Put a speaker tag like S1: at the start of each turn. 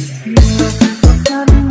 S1: Quiero que